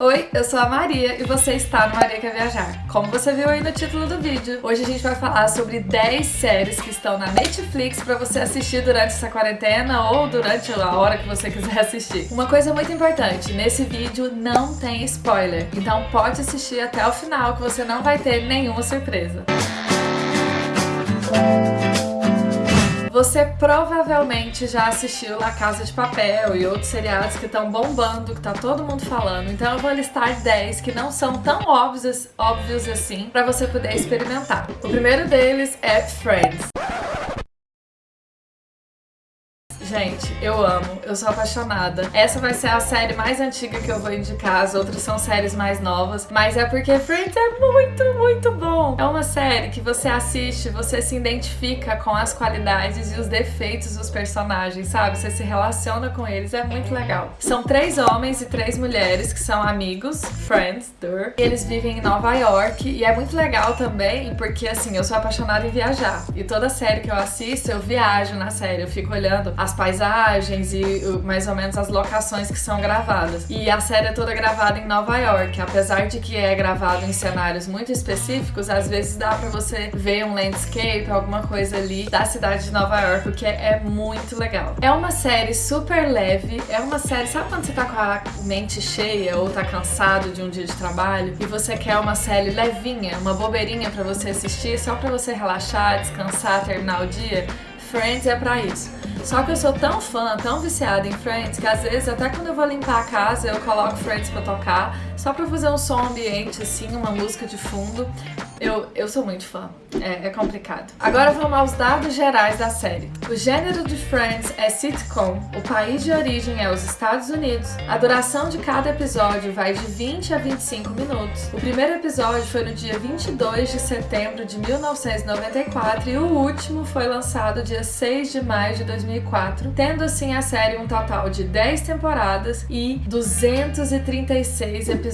Oi, eu sou a Maria e você está no Maria Quer Viajar. Como você viu aí no título do vídeo, hoje a gente vai falar sobre 10 séries que estão na Netflix para você assistir durante essa quarentena ou durante a hora que você quiser assistir. Uma coisa muito importante, nesse vídeo não tem spoiler, então pode assistir até o final que você não vai ter nenhuma surpresa. Você provavelmente já assistiu La Casa de Papel e outros seriados que estão bombando, que tá todo mundo falando. Então eu vou listar 10 que não são tão óbvios, óbvios assim para você poder experimentar. O primeiro deles é Friends. Gente, eu amo, eu sou apaixonada. Essa vai ser a série mais antiga que eu vou indicar, as outras são séries mais novas, mas é porque Friends é muito, muito bom. É uma série que você assiste, você se identifica com as qualidades e os defeitos dos personagens, sabe? Você se relaciona com eles, é muito legal. São três homens e três mulheres que são amigos, friends, dur, eles vivem em Nova York e é muito legal também porque, assim, eu sou apaixonada em viajar e toda série que eu assisto, eu viajo na série, eu fico olhando as paisagens e mais ou menos as locações que são gravadas. E a série é toda gravada em Nova York, apesar de que é gravado em cenários muito específicos, às vezes dá pra você ver um landscape, alguma coisa ali da cidade de Nova York, o que é, muito legal. É uma série super leve, é uma série, sabe quando você tá com a mente cheia ou tá cansado de um dia de trabalho e você quer uma série levinha, uma bobeirinha pra você assistir, só pra você relaxar, descansar, terminar o dia? Friends é pra isso. Só que eu sou tão fã, tão viciada em Friends, que às vezes até quando eu vou limpar a casa eu coloco Friends pra tocar, só pra fazer um som ambiente assim, uma música de fundo. Eu, eu sou muito fã, é, é, complicado. Agora vamos aos dados gerais da série. O gênero de Friends é sitcom, o país de origem é os Estados Unidos, a duração de cada episódio vai de 20 a 25 minutos. O primeiro episódio foi no dia 22 de setembro de 1994 e o último foi lançado dia 6 de maio de 2004, tendo assim a série um total de 10 temporadas e 236 episódios.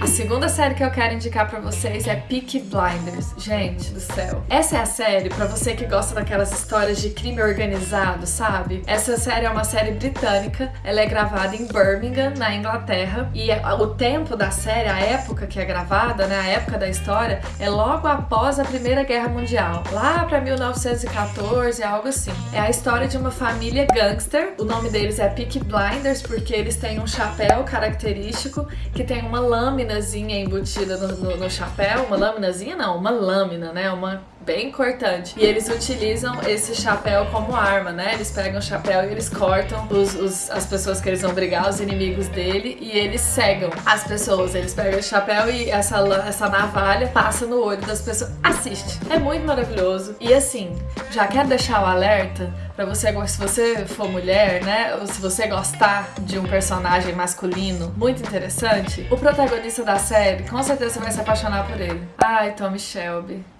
A segunda série que eu quero indicar pra vocês é Peaky Blinders. Gente do céu. Essa é a série pra você que gosta daquelas histórias de crime organizado, sabe? Essa série é uma série britânica, ela é gravada em Birmingham, na Inglaterra, e é, o tempo da série, a época que é gravada, né, a época da história, é logo após a Primeira Guerra Mundial, lá pra 1914, algo assim. É a história de uma família gangster, o nome deles é Peaky Blinders, porque eles têm um chapéu característico que tem uma lâminazinha embutida no, no, no chapéu, uma lâmina não, uma lâmina, né? Uma bem cortante. E eles utilizam esse chapéu como arma, né? Eles pegam o chapéu e eles cortam os, os, as pessoas que eles vão brigar, os inimigos dele, e eles cegam as pessoas. Eles pegam o chapéu e essa, essa navalha passa no olho das pessoas. Assiste! É muito maravilhoso. E assim, já quero deixar o alerta pra você, se você for mulher, né? Ou se você gostar de um personagem masculino muito interessante, o protagonista da série, com certeza vai se apaixonar por ele. Ai, Tommy Shelby.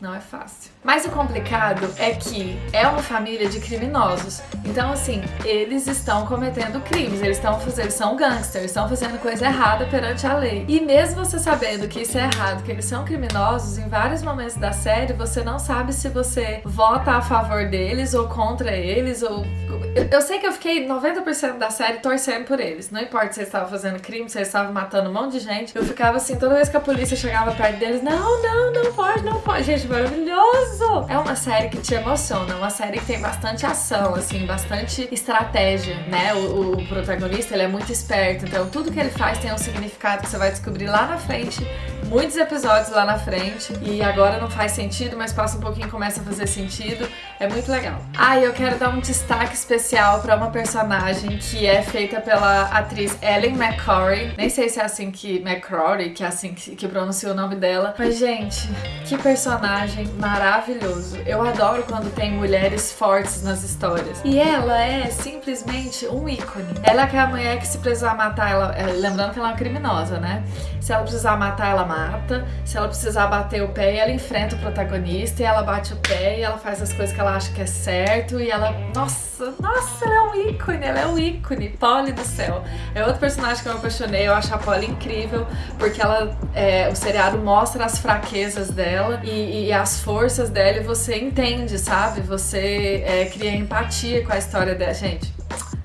Não é fácil. Mas o complicado é que é uma família de criminosos. Então, assim, eles estão cometendo crimes, eles estão fazendo, são gangsters, estão fazendo coisa errada perante a lei. E mesmo você sabendo que isso é errado, que eles são criminosos, em vários momentos da série você não sabe se você vota a favor deles ou contra eles, ou... Eu sei que eu fiquei 90% da série torcendo por eles. Não importa se eles estavam fazendo crime, se eles estavam matando um monte de gente. Eu ficava assim, toda vez que a polícia chegava perto deles, não, não, não pode, não pode. Gente, maravilhoso! É uma série que te emociona, uma série que tem bastante ação, assim, bastante estratégia, né? O, o protagonista, ele é muito esperto, então tudo que ele faz tem um significado que você vai descobrir lá na frente, muitos episódios lá na frente, e agora não faz sentido, mas passa um pouquinho e começa a fazer sentido. É muito legal. Ah, e eu quero dar um destaque especial pra uma personagem que é feita pela atriz Ellen McCrory. Nem sei se é assim que... McCrory, que é assim que, que pronuncia o nome dela. Mas, gente, que personagem maravilhoso. Eu adoro quando tem mulheres fortes nas histórias. E ela é simplesmente um ícone. Ela é a mulher que se precisar matar, ela... É, lembrando que ela é uma criminosa, né? Se ela precisar matar, ela mata. Se ela precisar bater o pé, ela enfrenta o protagonista e ela bate o pé e ela faz as coisas que ela acha que é certo e ela... Nossa, nossa, ela é um ícone, ela é um ícone. Polly do céu. É outro personagem que eu me apaixonei, eu acho a Polly incrível porque ela... É, o seriado mostra as fraquezas dela e, e as forças dela e você entende, sabe? Você é, cria empatia com a história dela. Gente,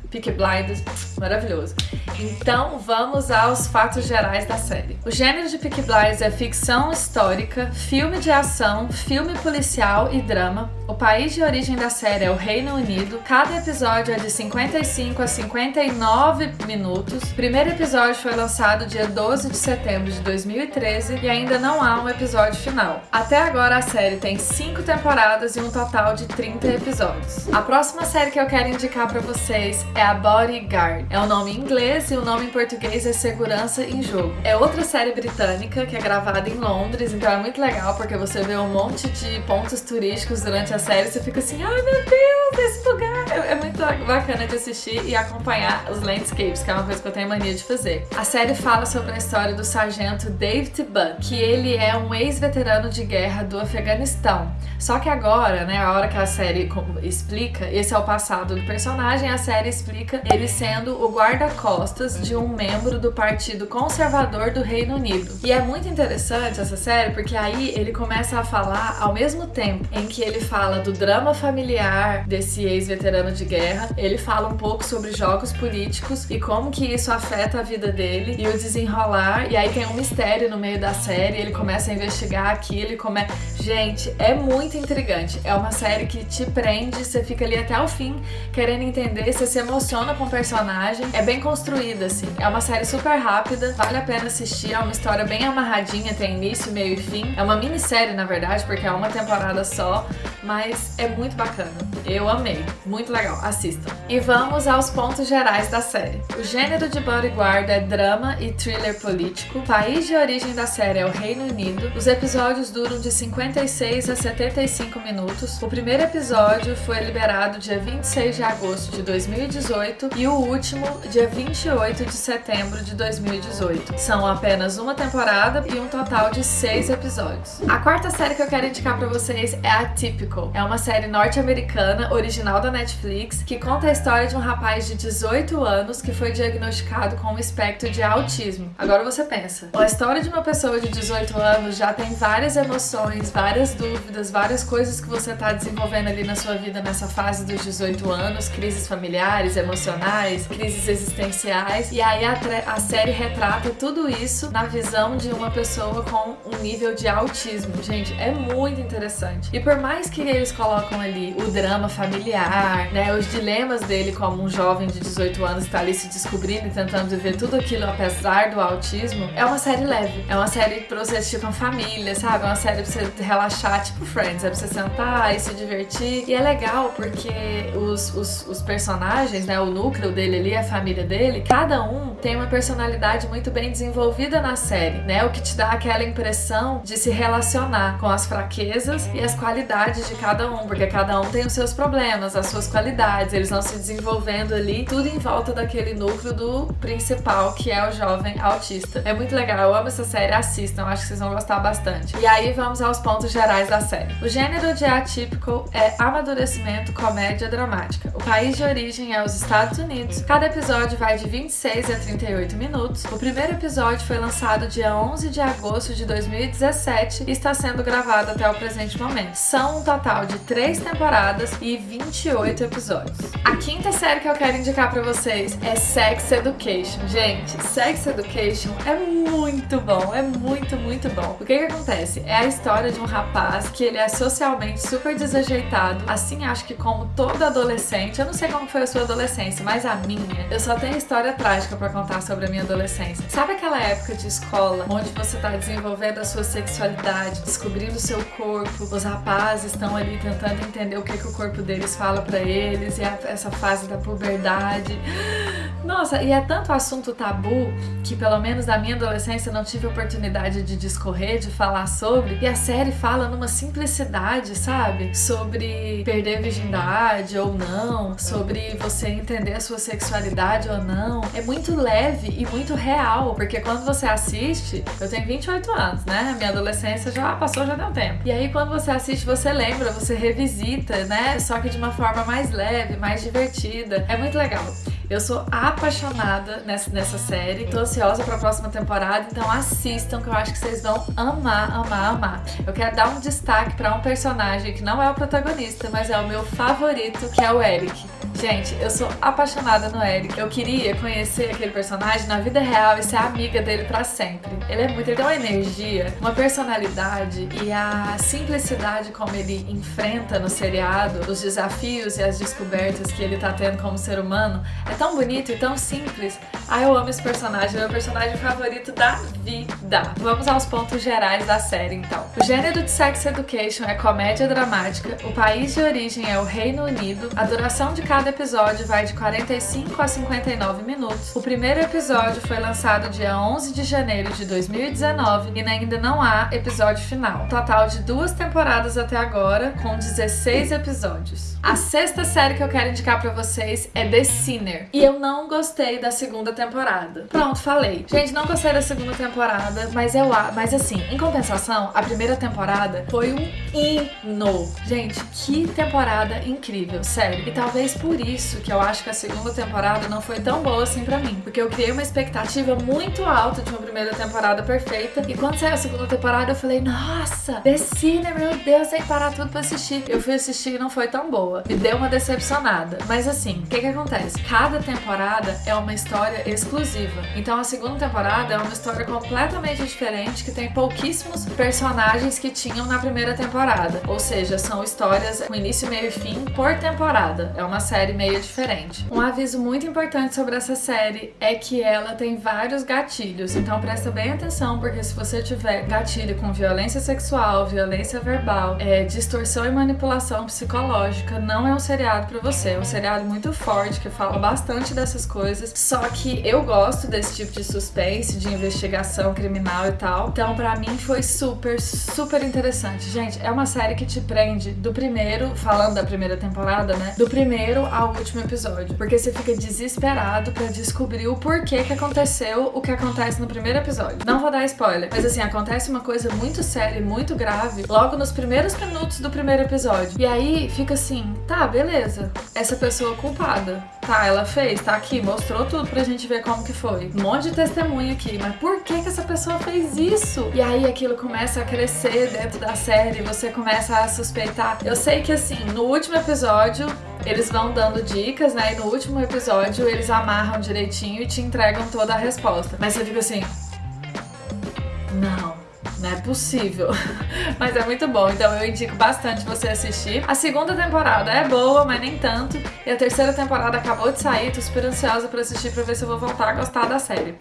Peaky Blinders, maravilhoso. Então vamos aos fatos gerais da série. O gênero de Peaky Blinders é ficção histórica, filme de ação, filme policial e drama. O país de origem da série é o Reino Unido. Cada episódio é de 55 a 59 minutos. O primeiro episódio foi lançado dia 12 de setembro de 2013 e ainda não há um episódio final. Até agora a série tem 5 temporadas e um total de 30 episódios. A próxima série que eu quero indicar para vocês é a Bodyguard. É o nome em inglês e o nome em português é Segurança em Jogo. É outra série britânica que é gravada em Londres, então é muito legal porque você vê um monte de pontos turísticos durante a série e você fica assim, ai meu Deus, esse lugar! É, é muito bacana de assistir e acompanhar os landscapes, que é uma coisa que eu tenho mania de fazer. A série fala sobre a história do sargento David Buck, que ele é um ex-veterano de guerra do Afeganistão. Só que agora, né, a hora que a série explica, esse é o passado do personagem, a série explica ele sendo o guarda-costas de um membro do Partido Conservador do Reino Unido. E é muito interessante essa série porque aí ele começa a falar ao mesmo tempo em que ele fala do drama familiar desse ex-veterano de guerra, ele fala um pouco sobre jogos políticos e como que isso afeta a vida dele e o desenrolar. E aí tem um mistério no meio da série, ele começa a investigar aquilo e começa. Gente, é muito intrigante. É uma série que te prende, você fica ali até o fim querendo entender, você se emociona com o personagem. É bem assim. É uma série super rápida, vale a pena assistir. É uma história bem amarradinha, tem início, meio e fim. É uma minissérie, na verdade, porque é uma temporada só, mas é muito bacana. Eu amei. Muito legal. Assistam. E vamos aos pontos gerais da série. O gênero de Bodyguard é drama e thriller político. O país de origem da série é o Reino Unido. Os episódios duram de 56 a 75 minutos. O primeiro episódio foi liberado dia 26 de agosto de 2018 e o último dia 28 de setembro de 2018. São apenas uma temporada e um total de seis episódios. A quarta série que eu quero indicar para vocês é Atypical. É uma série norte-americana, original da Netflix, que conta a história de um rapaz de 18 anos que foi diagnosticado com um espectro de autismo. Agora você pensa, a história de uma pessoa de 18 anos já tem várias emoções, várias dúvidas, várias coisas que você está desenvolvendo ali na sua vida nessa fase dos 18 anos, crises familiares, emocionais, crises existenciais. E aí a, a série retrata tudo isso na visão de uma pessoa com um nível de autismo. Gente, é muito interessante. E por mais que eles colocam ali o drama familiar, né, os dilemas dele como um jovem de 18 anos está ali se descobrindo e tentando viver tudo aquilo apesar do autismo, é uma série leve. É uma série pra você assistir com a família, sabe? É uma série pra você relaxar, tipo Friends, é pra você sentar e se divertir. E é legal porque os, os, os personagens, né, o núcleo dele ali, a família dele, cada um tem uma personalidade muito bem desenvolvida na série, né? O que te dá aquela impressão de se relacionar com as fraquezas e as qualidades de cada um, porque cada um tem os seus problemas, as suas qualidades, eles vão se desenvolvendo ali, tudo em volta daquele núcleo do principal, que é o jovem autista. É muito legal, eu amo essa série, assistam, acho que vocês vão gostar bastante. E aí vamos aos pontos gerais da série. O gênero de atípico é amadurecimento, comédia dramática. O país de origem é os Estados Unidos. Cada episódio vai de 26 a 38 minutos. O primeiro episódio foi lançado dia 11 de agosto de 2017 e está sendo gravado até o presente momento. São um total de 3 temporadas e 28 episódios. A quinta série que eu quero indicar para vocês é Sex Education. Gente, Sex Education é muito bom, é muito, muito bom. O que que acontece? É a história de um rapaz que ele é socialmente super desajeitado, assim acho que como todo adolescente, eu não sei como foi a sua adolescência, mas a minha, eu só tenho história trágica para contar sobre a minha adolescência. Sabe aquela época de escola onde você tá desenvolvendo a sua sexualidade, descobrindo o seu corpo, os rapazes estão ali tentando entender o que, que o corpo deles fala para eles e essa fase da puberdade. Nossa, e é tanto assunto tabu que pelo menos na minha adolescência não tive oportunidade de discorrer, de falar sobre. E a série fala numa simplicidade, sabe? Sobre perder virgindade ou não, sobre você entender a sua sexualidade ou não. É muito leve e muito real, porque quando você assiste, eu tenho 28 anos, né? Minha adolescência já passou, já deu tempo. E aí quando você assiste, você lembra, você revisita, né? Só que de uma forma mais leve, mais divertida. É muito legal. Eu sou apaixonada nessa, nessa série, tô ansiosa pra próxima temporada, então assistam que eu acho que vocês vão amar, amar, amar. Eu quero dar um destaque pra um personagem que não é o protagonista, mas é o meu favorito, que é o Eric. Gente, eu sou apaixonada no Eric. Eu queria conhecer aquele personagem na vida real e ser amiga dele para sempre. Ele é muito, ele tem uma energia, uma personalidade e a simplicidade como ele enfrenta no seriado os desafios e as descobertas que ele tá tendo como ser humano é tão bonito e tão simples. Ah, eu amo esse personagem, é meu personagem favorito da vida. Vamos aos pontos gerais da série, então. O gênero de Sex Education é comédia dramática, o país de origem é o Reino Unido, a duração de cada episódio vai de 45 a 59 minutos. O primeiro episódio foi lançado dia 11 de janeiro de 2019 e ainda não há episódio final. Total de duas temporadas até agora, com 16 episódios. A sexta série que eu quero indicar para vocês é The Sinner. E eu não gostei da segunda temporada. Pronto, falei. Gente, não gostei da segunda temporada, mas eu mas assim, em compensação, a primeira temporada foi um hino. Gente, que temporada incrível, sério. E talvez por isso que eu acho que a segunda temporada não foi tão boa assim para mim, porque eu criei uma expectativa muito alta de uma primeira temporada perfeita e quando saiu a segunda temporada eu falei, nossa, The Sinner, meu Deus, tem que parar tudo pra assistir. Eu fui assistir e não foi tão boa. Me deu uma decepcionada. Mas assim, o que que acontece? Cada temporada é uma história exclusiva. Então a segunda temporada é uma história completamente diferente que tem pouquíssimos personagens que tinham na primeira temporada. Ou seja, são histórias com início, meio e fim por temporada. É uma série meio diferente. Um aviso muito importante sobre essa série é que ela tem vários gatilhos. Então presta bem atenção, porque se você tiver gatilho com violência sexual, violência verbal, é, distorção e manipulação psicológica, não é um seriado para você. É um seriado muito forte que fala bastante dessas coisas. Só que eu gosto desse tipo de suspense, de investigação criminal e tal. Então, para mim foi super, super interessante. Gente, é uma série que te prende do primeiro, falando da primeira temporada, né? Do primeiro ao último episódio. Porque você fica desesperado para descobrir o porquê que aconteceu o que acontece no primeiro episódio. Não vou dar spoiler, mas assim, acontece uma coisa muito séria e muito grave logo nos primeiros minutos do primeiro episódio. E aí fica assim, tá, beleza. Essa pessoa culpada. Tá, ela fez, tá aqui, mostrou tudo pra gente ver como que foi. Um monte de testemunha aqui, mas por que que essa pessoa fez isso? E aí aquilo começa a crescer dentro da série, você começa a suspeitar. Eu sei que assim, no último episódio eles vão dando dicas, né? E no último episódio eles amarram direitinho e te entregam toda a resposta. Mas você fica assim. Não. Não é possível. mas é muito bom, então eu indico bastante você assistir. A segunda temporada é boa, mas nem tanto. E a terceira temporada acabou de sair, tô super ansiosa pra assistir pra ver se eu vou voltar a gostar da série.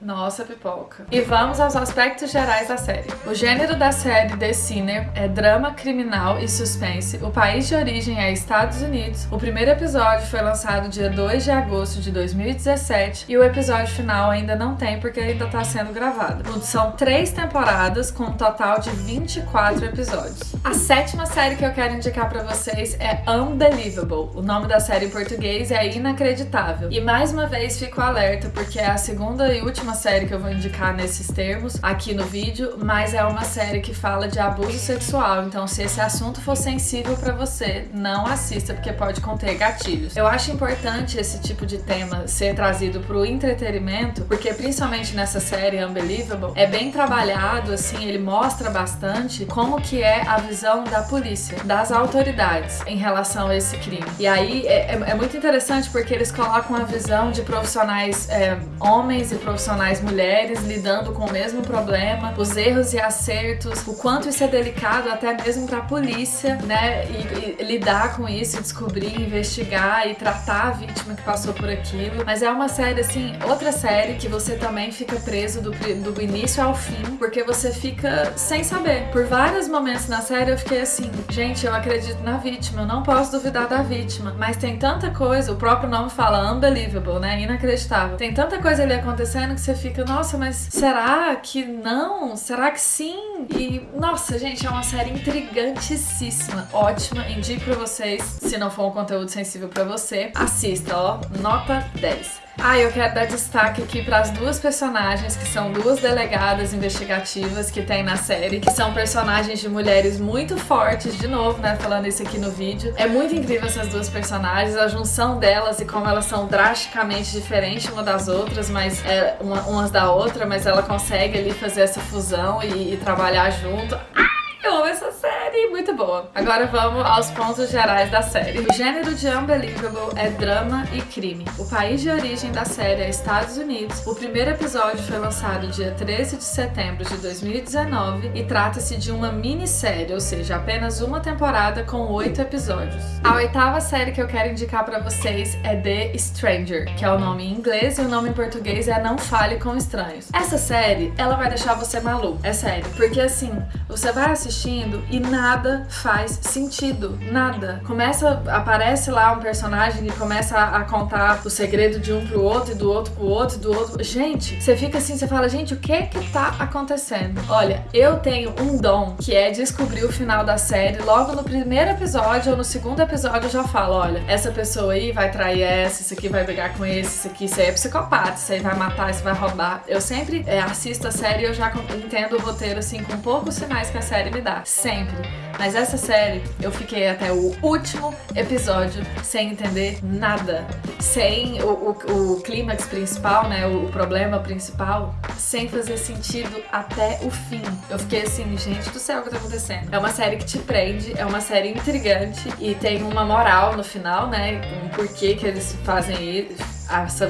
Nossa, pipoca. E vamos aos aspectos gerais da série. O gênero da série The Sinner é drama criminal e suspense. O país de origem é Estados Unidos. O primeiro episódio foi lançado dia 2 de agosto de 2017 e o episódio final ainda não tem porque ainda está sendo gravado. São três temporadas com um total de 24 episódios. A sétima série que eu quero indicar para vocês é Unbelievable. O nome da série em português é Inacreditável. E mais uma vez fico alerta porque é a segunda e última uma série que eu vou indicar nesses termos aqui no vídeo, mas é uma série que fala de abuso sexual. Então, se esse assunto for sensível para você, não assista porque pode conter gatilhos. Eu acho importante esse tipo de tema ser trazido pro entretenimento, porque principalmente nessa série Unbelievable, é bem trabalhado, assim, ele mostra bastante como que é a visão da polícia, das autoridades em relação a esse crime. E aí é, é, é muito interessante porque eles colocam a visão de profissionais é, homens e profissionais profissionais mulheres lidando com o mesmo problema, os erros e acertos, o quanto isso é delicado até mesmo para a polícia, né? E, e, lidar com isso, descobrir, investigar e tratar a vítima que passou por aquilo. Mas é uma série assim, outra série que você também fica preso do, do início ao fim, porque você fica sem saber. Por vários momentos na série eu fiquei assim, gente, eu acredito na vítima, eu não posso duvidar da vítima. Mas tem tanta coisa, o próprio nome fala unbelievable, né? Inacreditável. Tem tanta coisa ali acontecendo que você você fica, nossa, mas será que não? Será que sim? E, nossa, gente, é uma série intrigantíssima, ótima, indico pra vocês, se não for um conteúdo sensível pra você, assista, ó, nota 10. Ah, eu quero dar destaque aqui para as duas personagens, que são duas delegadas investigativas que tem na série, que são personagens de mulheres muito fortes, de novo, né, falando isso aqui no vídeo. É muito incrível essas duas personagens, a junção delas e como elas são drasticamente diferentes uma das outras, mas é, uma, umas da outra, mas ela consegue ali fazer essa fusão e, e trabalhar junto. Ai, eu amo essa muito boa. Agora vamos aos pontos gerais da série. O gênero de Unbelievable é drama e crime. O país de origem da série é Estados Unidos. O primeiro episódio foi lançado dia 13 de setembro de 2019 e trata-se de uma minissérie, ou seja, apenas uma temporada com oito episódios. A oitava série que eu quero indicar para vocês é The Stranger, que é o nome em inglês e o nome em português é Não Fale com Estranhos. Essa série, ela vai deixar você maluco, é sério, porque assim, você vai assistindo e nada faz sentido, nada. Começa, aparece lá um personagem e começa a, a contar o segredo de um pro outro e do outro pro outro e do outro. Gente, você fica assim, você fala, gente, o que que tá acontecendo? Olha, eu tenho um dom que é descobrir o final da série logo no primeiro episódio ou no segundo episódio eu já falo, olha, essa pessoa aí vai trair essa, isso aqui vai brigar com esse, isso aqui, isso aí é psicopata, isso aí vai matar, isso vai roubar. Eu sempre é, assisto a série e eu já entendo o roteiro assim com poucos sinais que a série me dá, sempre. Mas essa série, eu fiquei até o último episódio sem entender nada. Sem o, o, o clímax principal, né? O, o, problema principal, sem fazer sentido até o fim. Eu fiquei assim, gente do céu, o que tá acontecendo? É uma série que te prende, é uma série intrigante e tem uma moral no final, né? Um porquê que eles fazem isso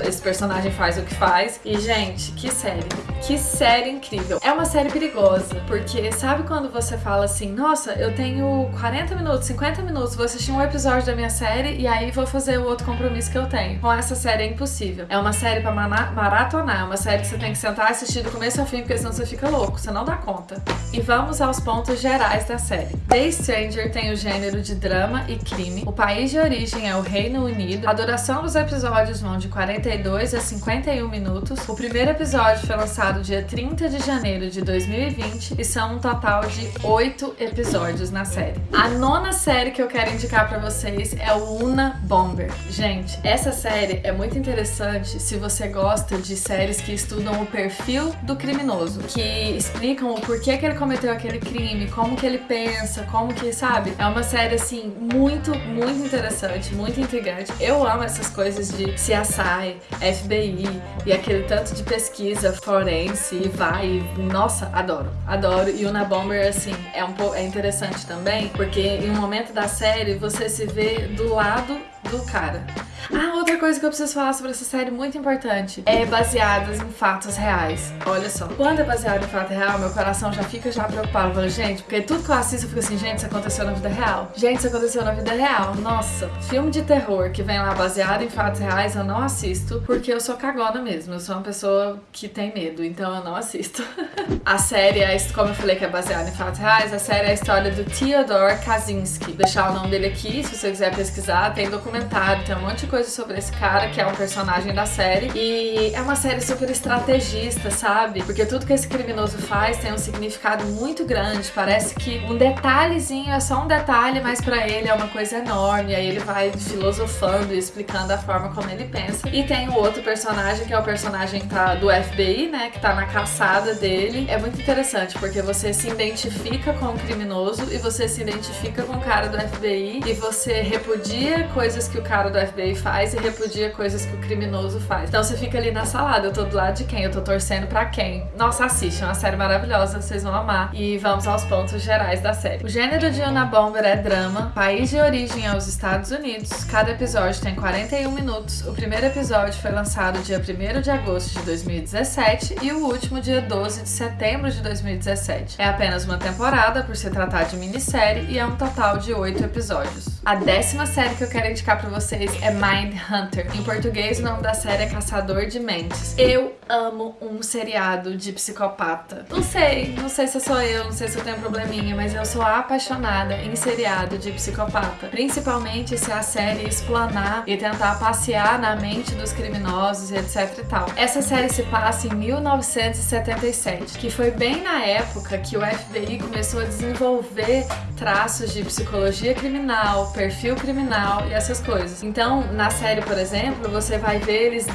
esse personagem faz o que faz. E, gente, que série. Que série incrível. É uma série perigosa, porque sabe quando você fala assim, nossa, eu tenho 40 minutos, 50 minutos, vou assistir um episódio da minha série e aí vou fazer o outro compromisso que eu tenho. Com essa série é impossível. É uma série pra maratonar, é uma série que você tem que sentar e assistir do começo ao fim, porque senão você fica louco, você não dá conta. E vamos aos pontos gerais da série. The Stranger tem o gênero de drama e crime. O país de origem é o Reino Unido. A duração dos episódios vão de 42 a 51 minutos. O primeiro episódio foi lançado dia 30 de janeiro de 2020 e são um total de 8 episódios na série. A nona série que eu quero indicar para vocês é o Una Bomber. Gente, essa série é muito interessante se você gosta de séries que estudam o perfil do criminoso, que explicam o porquê que ele cometeu aquele crime, como que ele pensa, como que, sabe? É uma série assim muito, muito interessante, muito intrigante. Eu amo essas coisas de se assar CSI, FBI e aquele tanto de pesquisa forense e vai. Nossa, adoro, adoro. E o Na Bomber, assim, é um é interessante também, porque em um momento da série você se vê do lado do cara. Ah, outra coisa que eu preciso falar sobre essa série muito importante é baseadas em fatos reais. Olha só, quando é baseado em fato real, meu coração já fica já preocupado. Falo, gente, porque tudo que eu assisto eu fico assim, gente, isso aconteceu na vida real. Gente, isso aconteceu na vida real. Nossa, filme de terror que vem lá baseado em fatos reais, eu não assisto porque eu sou cagona mesmo. Eu sou uma pessoa que tem medo, então eu não assisto. a série, é, como eu falei que é baseada em fatos reais, a série é a história do Theodore Kaczynski. Vou deixar o nome dele aqui, se você quiser pesquisar, tem documentário, tem um monte de coisa sobre esse cara, que é um personagem da série. E é uma série super estrategista, sabe? Porque tudo que esse criminoso faz tem um significado muito grande. Parece que um detalhezinho é só um detalhe, mas para ele é uma coisa enorme. Aí ele vai filosofando e explicando a forma como ele pensa. E tem o outro personagem, que é o personagem tá, do FBI, né? Que tá na caçada dele. É muito interessante, porque você se identifica com o criminoso e você se identifica com o cara do FBI e você repudia coisas que o cara do FBI faz e repudia coisas que o criminoso faz. Então você fica ali na salada, eu tô do lado de quem? Eu tô torcendo pra quem? Nossa, assiste, é uma série maravilhosa, vocês vão amar. E vamos aos pontos gerais da série. O gênero de Una Bomber é drama, país de origem é os Estados Unidos, cada episódio tem 41 minutos. O primeiro episódio foi lançado dia 1 de agosto de 2017 e o último dia 12 de setembro de 2017. É apenas uma temporada, por se tratar de minissérie, e é um total de 8 episódios. A décima série que eu quero indicar pra vocês é Mind Hunter. Em português, o nome da série é Caçador de Mentes. Eu amo um seriado de psicopata. Não sei, não sei se sou eu, não sei se eu tenho probleminha, mas eu sou apaixonada em seriado de psicopata. Principalmente se a série explanar e tentar passear na mente dos criminosos e etc e tal. Essa série se passa em 1977, que foi bem na época que o FBI começou a desenvolver traços de psicologia criminal, perfil criminal e essas coisas. Então, na série, por exemplo, você vai ver eles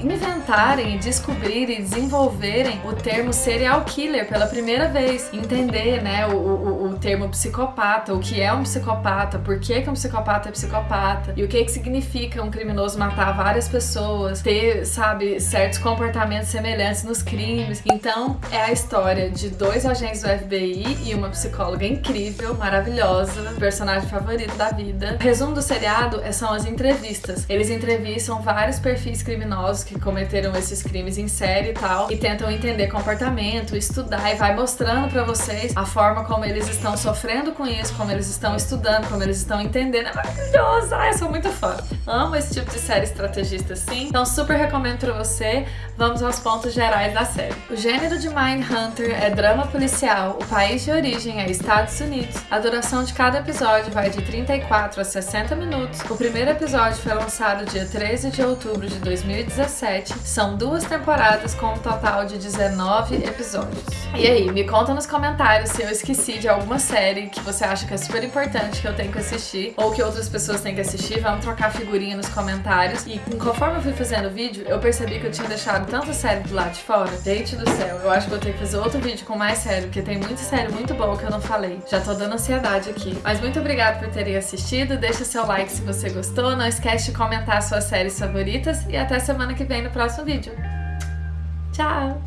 inventarem, descobrirem e desenvolverem o termo serial killer pela primeira vez. Entender, né, o, o, o termo psicopata, o que é um psicopata, por que, que um psicopata é psicopata e o que, que significa um criminoso matar várias pessoas, ter, sabe, certos comportamentos semelhantes nos crimes. Então, é a história de dois agentes do FBI e uma psicóloga incrível, maravilhosa maravilhosa, personagem favorito da vida. O resumo do seriado é, são as entrevistas. Eles entrevistam vários perfis criminosos que cometeram esses crimes em série e tal, e tentam entender comportamento, estudar, e vai mostrando pra vocês a forma como eles estão sofrendo com isso, como eles estão estudando, como eles estão entendendo. É maravilhoso! Ai, eu sou muito fã. Amo esse tipo de série estrategista assim, então super recomendo pra você. Vamos aos pontos gerais da série. O gênero de Mindhunter é drama policial, o país de origem é Estados Unidos. Duração de cada episódio vai de 34 a 60 minutos. O primeiro episódio foi lançado dia 13 de outubro de 2017. São duas temporadas com um total de 19 episódios. E aí, me conta nos comentários se eu esqueci de alguma série que você acha que é super importante que eu tenho que assistir ou que outras pessoas têm que assistir. Vamos trocar figurinha nos comentários. E conforme eu fui fazendo o vídeo, eu percebi que eu tinha deixado tanta série do lado de fora. Gente do céu, eu acho que vou ter que fazer outro vídeo com mais série, porque tem muita série muito boa que eu não falei. Já tô dando ansiedade aqui. Mas muito obrigada por terem assistido. Deixa seu like se você gostou. Não esquece de comentar suas séries favoritas. E até semana que vem no próximo vídeo. Tchau!